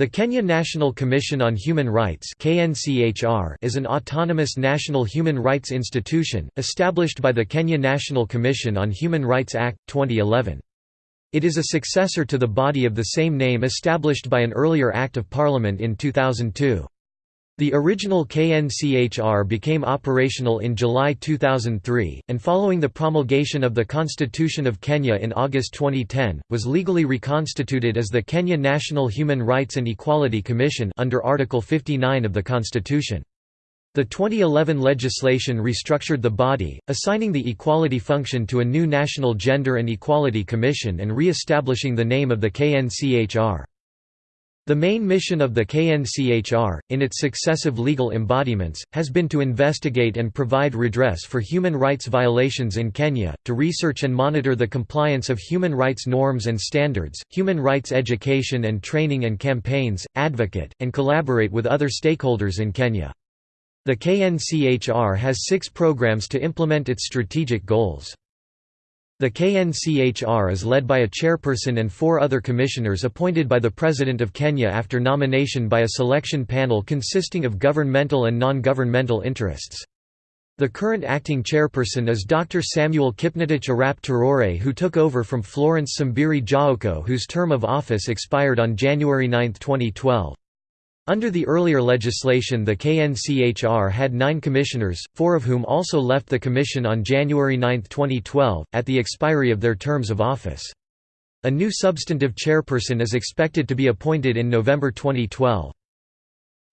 The Kenya National Commission on Human Rights is an autonomous national human rights institution, established by the Kenya National Commission on Human Rights Act, 2011. It is a successor to the body of the same name established by an earlier Act of Parliament in 2002. The original KNCHR became operational in July 2003, and following the promulgation of the Constitution of Kenya in August 2010, was legally reconstituted as the Kenya National Human Rights and Equality Commission under Article 59 of the Constitution. The 2011 legislation restructured the body, assigning the equality function to a new National Gender and Equality Commission and re-establishing the name of the KNCHR. The main mission of the KNCHR, in its successive legal embodiments, has been to investigate and provide redress for human rights violations in Kenya, to research and monitor the compliance of human rights norms and standards, human rights education and training and campaigns, advocate, and collaborate with other stakeholders in Kenya. The KNCHR has six programs to implement its strategic goals. The KNCHR is led by a chairperson and four other commissioners appointed by the President of Kenya after nomination by a selection panel consisting of governmental and non-governmental interests. The current acting chairperson is Dr. Samuel Kipngetich Arap Torore who took over from Florence Simbiri Jaoko whose term of office expired on January 9, 2012. Under the earlier legislation the KNCHR had nine commissioners, four of whom also left the commission on January 9, 2012, at the expiry of their terms of office. A new substantive chairperson is expected to be appointed in November 2012.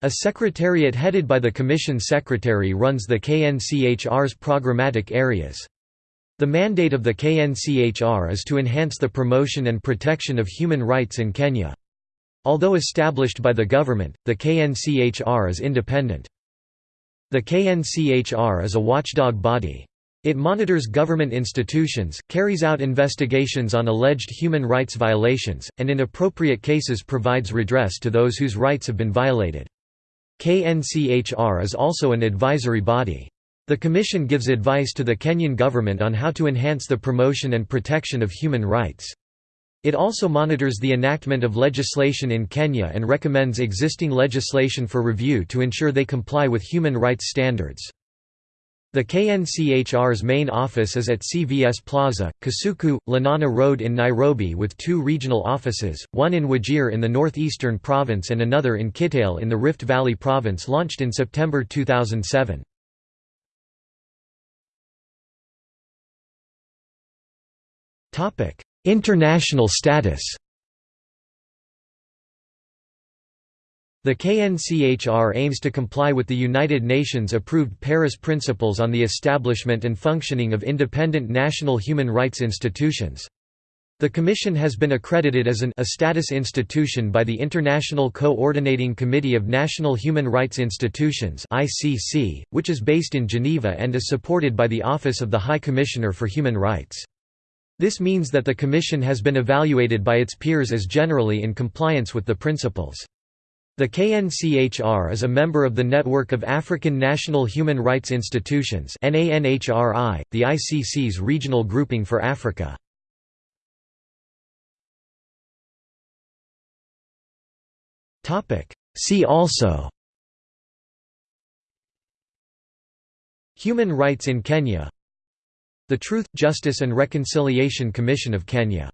A secretariat headed by the Commission Secretary runs the KNCHR's programmatic areas. The mandate of the KNCHR is to enhance the promotion and protection of human rights in Kenya. Although established by the government, the KNCHR is independent. The KNCHR is a watchdog body. It monitors government institutions, carries out investigations on alleged human rights violations, and in appropriate cases provides redress to those whose rights have been violated. KNCHR is also an advisory body. The Commission gives advice to the Kenyan government on how to enhance the promotion and protection of human rights. It also monitors the enactment of legislation in Kenya and recommends existing legislation for review to ensure they comply with human rights standards. The KNCHR's main office is at CVS Plaza, Kasuku, Lenana Road in Nairobi with two regional offices, one in Wajir in the northeastern province and another in Kitale in the Rift Valley province launched in September 2007. International status The KNCHR aims to comply with the United Nations-approved Paris Principles on the establishment and functioning of independent national human rights institutions. The Commission has been accredited as an a status institution by the International Coordinating Committee of National Human Rights Institutions which is based in Geneva and is supported by the Office of the High Commissioner for Human Rights. This means that the Commission has been evaluated by its peers as generally in compliance with the principles. The KNCHR is a member of the Network of African National Human Rights Institutions the ICC's regional grouping for Africa. See also Human rights in Kenya the Truth, Justice and Reconciliation Commission of Kenya